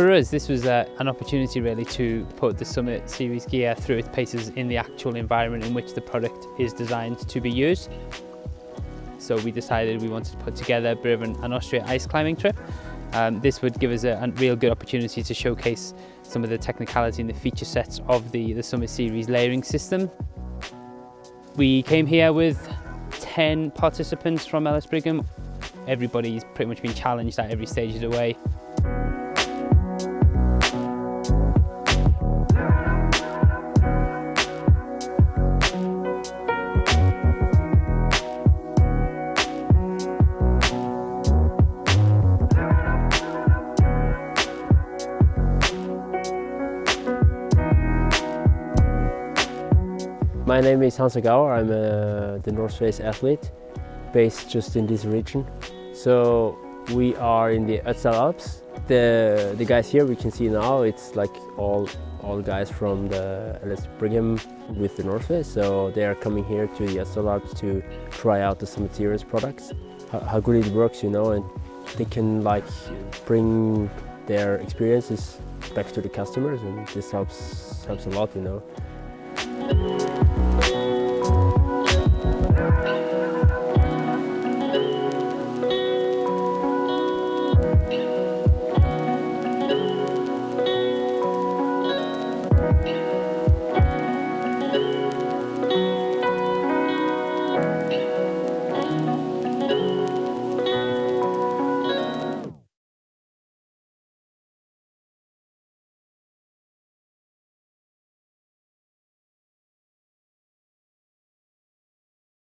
For us, this was uh, an opportunity really to put the Summit Series gear through its paces in the actual environment in which the product is designed to be used. So we decided we wanted to put together a bit of an, an Austria ice climbing trip. Um, this would give us a, a, real good opportunity to showcase some of the technicality and the feature sets of the, the Summit Series layering system. We came here with 10 participants from Ellis Brigham. Everybody's pretty much been challenged at every stage of the way. My name is Hansjörg Auer. I'm uh, the North Face athlete based just in this region. So we are in the Ötztal Alps. The, the guys here we can see now, it's like all, all guys from the Ellis Brigham with the North Face. So they are coming here to the Ötztal Alps to try out the Summit products. How, how good it works, you know, and they can like bring their experiences back to the customers and this helps, helps a lot, you know.